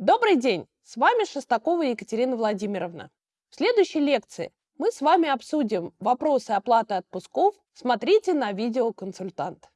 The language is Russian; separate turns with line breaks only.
Добрый день! С вами Шестакова Екатерина Владимировна. В следующей лекции мы с вами обсудим вопросы оплаты отпусков. Смотрите на видеоконсультант.